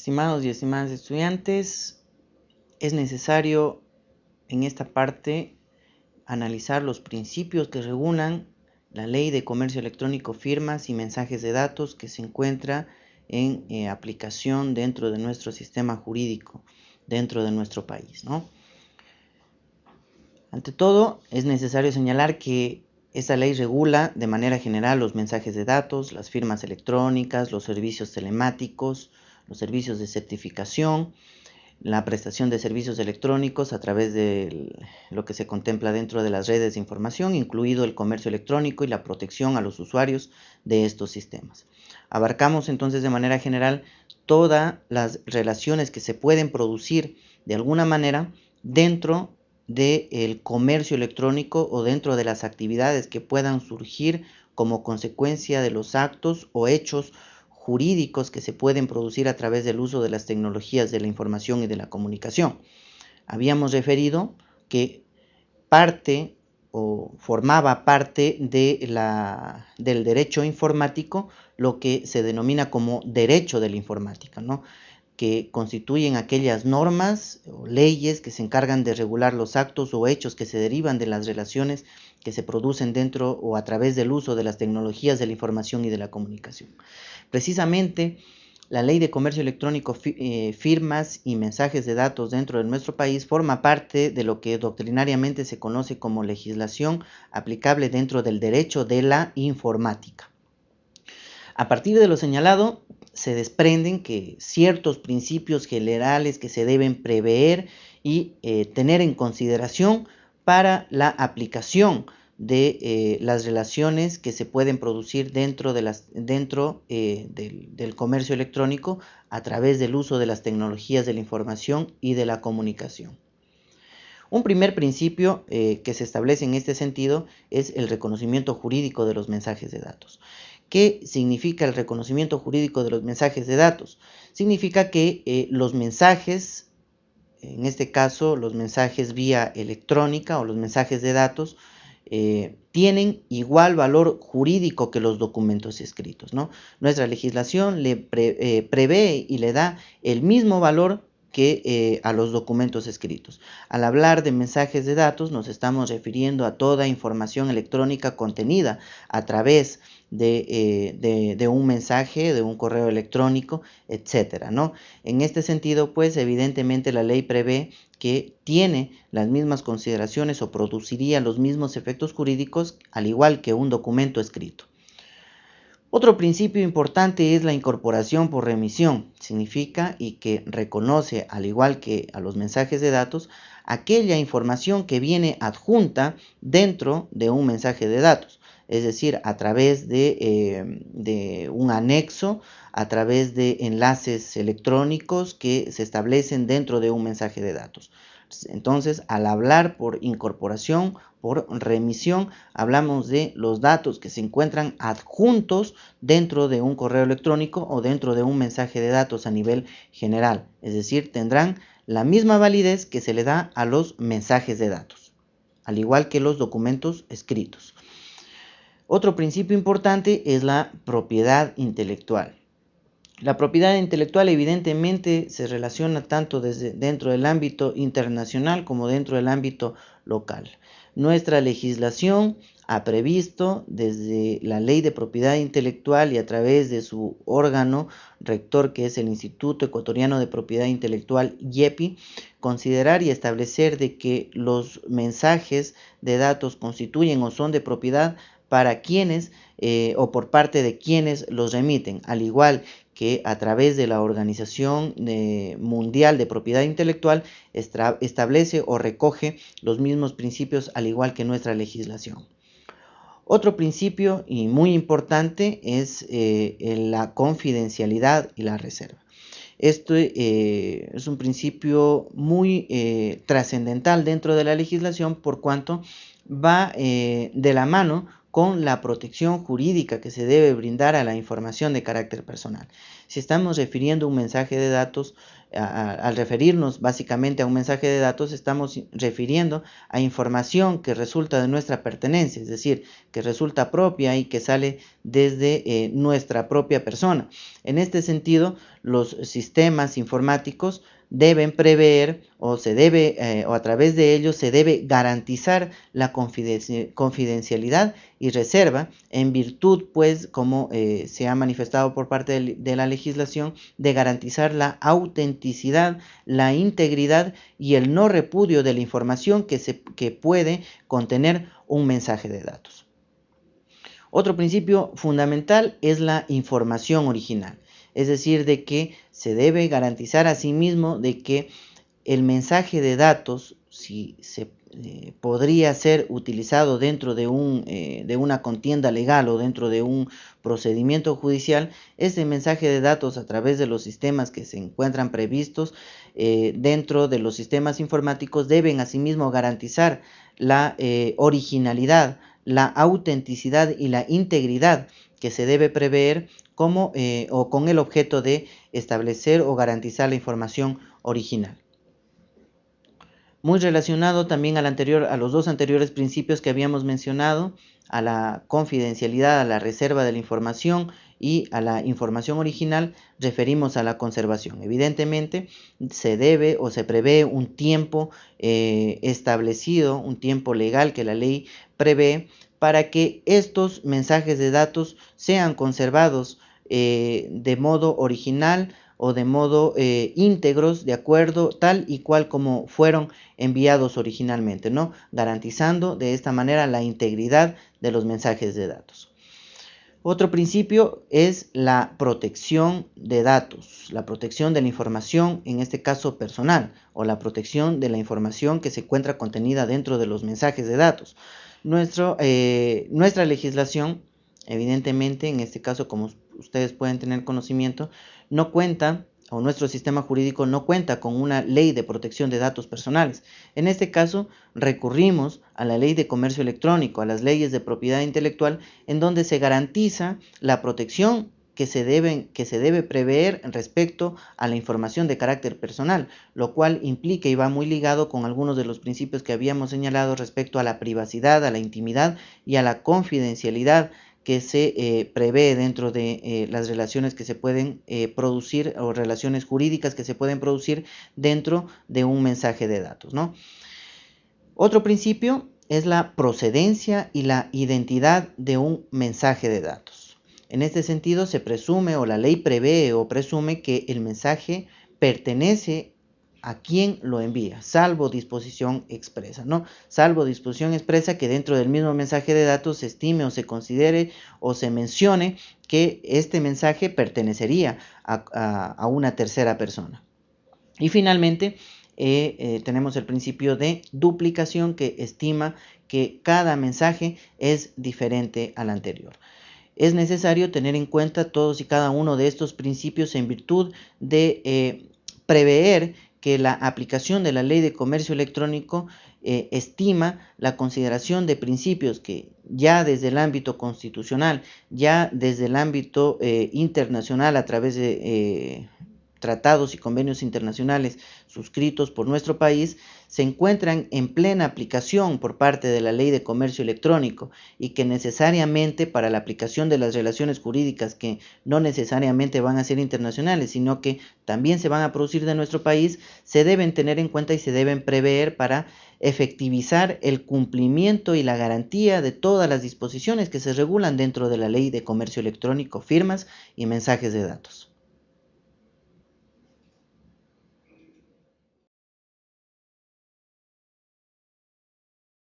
Estimados y estimadas estudiantes, es necesario en esta parte analizar los principios que regulan la ley de comercio electrónico, firmas y mensajes de datos que se encuentra en eh, aplicación dentro de nuestro sistema jurídico, dentro de nuestro país. ¿no? Ante todo, es necesario señalar que esta ley regula de manera general los mensajes de datos, las firmas electrónicas, los servicios telemáticos, los servicios de certificación, la prestación de servicios electrónicos a través de lo que se contempla dentro de las redes de información, incluido el comercio electrónico y la protección a los usuarios de estos sistemas. Abarcamos entonces de manera general todas las relaciones que se pueden producir de alguna manera dentro del comercio electrónico o dentro de las actividades que puedan surgir como consecuencia de los actos o hechos jurídicos que se pueden producir a través del uso de las tecnologías de la información y de la comunicación. Habíamos referido que parte o formaba parte de la, del derecho informático lo que se denomina como derecho de la informática, ¿no? Que constituyen aquellas normas o leyes que se encargan de regular los actos o hechos que se derivan de las relaciones que se producen dentro o a través del uso de las tecnologías de la información y de la comunicación. Precisamente, la ley de comercio electrónico, eh, firmas y mensajes de datos dentro de nuestro país forma parte de lo que doctrinariamente se conoce como legislación aplicable dentro del derecho de la informática. A partir de lo señalado, se desprenden que ciertos principios generales que se deben prever y eh, tener en consideración para la aplicación de eh, las relaciones que se pueden producir dentro, dentro eh, del, comercio electrónico a través del uso de las tecnologías de la información y de la comunicación. Un primer principio que se establece en este sentido es el reconocimiento jurídico de los mensajes de datos. ¿Qué significa el reconocimiento jurídico de los mensajes de datos? Significa que eh, los mensajes, en este caso los mensajes vía electrónica o los mensajes de datos, eh, tienen igual valor jurídico que los documentos escritos. ¿no? Nuestra legislación le eh, prevé y le da el mismo valor que a los documentos escritos. Al hablar de mensajes de datos nos estamos refiriendo a toda información electrónica contenida a través eh, de, un mensaje, de un correo electrónico, etcétera, ¿no? En este sentido, pues evidentemente la ley prevé que tiene las mismas consideraciones o produciría los mismos efectos jurídicos al igual que un documento escrito. Otro principio importante es la incorporación por remisión. Significa y que reconoce, al igual que a los mensajes de datos, aquella información que viene adjunta dentro de un mensaje de datos es decir, a través eh, de, un anexo, a través de enlaces electrónicos que se establecen dentro de un mensaje de datos. Entonces, al hablar por incorporación, por remisión, hablamos de los datos que se encuentran adjuntos dentro de un correo electrónico o dentro de un mensaje de datos a nivel general. Es decir, tendrán la misma validez que se le da a los mensajes de datos, al igual que los documentos escritos. Otro principio importante es la propiedad intelectual. La propiedad intelectual evidentemente se relaciona tanto desde dentro del ámbito internacional como dentro del ámbito local. Nuestra legislación ha previsto desde la ley de propiedad intelectual y a través de su órgano rector que es el Instituto Ecuatoriano de Propiedad Intelectual IEPI, considerar y establecer de que los mensajes de datos constituyen o son de propiedad para quienes eh, o por parte de quienes los remiten, al igual que a través de la Organización eh, Mundial de Propiedad Intelectual establece o recoge los mismos principios al igual que nuestra legislación. Otro principio y muy importante es eh, la confidencialidad y la reserva. Esto es un principio muy trascendental dentro de la legislación por cuanto va de la mano con la protección jurídica que se debe brindar a la información de carácter personal. Si estamos refiriendo un mensaje de datos, al referirnos básicamente a un mensaje de datos, estamos refiriendo a información que resulta de nuestra pertenencia, es decir, que resulta propia y que sale desde eh, nuestra propia persona. En este sentido, los sistemas informáticos deben prever o se debe eh, o a través de ellos se debe garantizar la confidencialidad y reserva en virtud pues como eh, se ha manifestado por parte de, la legislación de garantizar la autenticidad la integridad y el no repudio de la información que, se, que puede contener un mensaje de datos. Otro principio fundamental es la información original es decir, de que se debe garantizar a sí mismo de que el mensaje de datos, si se eh, podría ser utilizado dentro de, un, eh, de una contienda legal o dentro de un procedimiento judicial, ese mensaje de datos a través de los sistemas que se encuentran previstos eh, dentro de los sistemas informáticos deben asimismo garantizar la originalidad, la autenticidad y la integridad que se debe prever como, eh, o con el objeto de establecer o garantizar la información original. Muy relacionado también al anterior, a los dos anteriores principios que habíamos mencionado, a la confidencialidad, a la reserva de la información y a la información original, referimos a la conservación. Evidentemente, se debe o se prevé un tiempo eh, establecido, un tiempo legal que la ley prevé para que estos mensajes de datos sean conservados eh, de modo original o de modo eh, íntegros, de acuerdo tal y cual como fueron enviados originalmente, ¿no? Garantizando de esta manera la integridad de los mensajes de datos. Otro principio es la protección de datos, la protección de la información, en este caso personal, o la protección de la información que se encuentra contenida dentro de los mensajes de datos. Nuestro, eh, nuestra legislación, evidentemente, en este caso, como ustedes pueden tener conocimiento, no cuenta o nuestro sistema jurídico no cuenta con una ley de protección de datos personales. En este caso, recurrimos a la ley de comercio electrónico, a las leyes de propiedad intelectual, en donde se garantiza la protección que se, deben, que se debe prever respecto a la información de carácter personal, lo cual implica y va muy ligado con algunos de los principios que habíamos señalado respecto a la privacidad, a la intimidad y a la confidencialidad que se eh, prevé dentro de eh, las relaciones que se pueden eh, producir o relaciones jurídicas que se pueden producir dentro de un mensaje de datos. Otro principio es la procedencia y la identidad de un mensaje de datos. En este sentido se presume o la ley prevé o presume que el mensaje pertenece a quién lo envía, salvo disposición expresa, ¿no? Salvo disposición expresa que dentro del mismo mensaje de datos se estime o se considere o se mencione que este mensaje pertenecería a, una tercera persona. Y finalmente, eh, eh, tenemos el principio de duplicación que estima que cada mensaje es diferente al anterior. Es necesario tener en cuenta todos y cada uno de estos principios en virtud de eh, prever que la aplicación de la ley de comercio electrónico eh, estima la consideración de principios que ya desde el ámbito constitucional, ya desde el ámbito eh, internacional a través de tratados y convenios internacionales suscritos por nuestro país se encuentran en plena aplicación por parte de la ley de comercio electrónico y que necesariamente para la aplicación de las relaciones jurídicas que no necesariamente van a ser internacionales, sino que también se van a producir de nuestro país, se deben tener en cuenta y se deben prever para efectivizar el cumplimiento y la garantía de todas las disposiciones que se regulan dentro de la ley de comercio electrónico, firmas y mensajes de datos.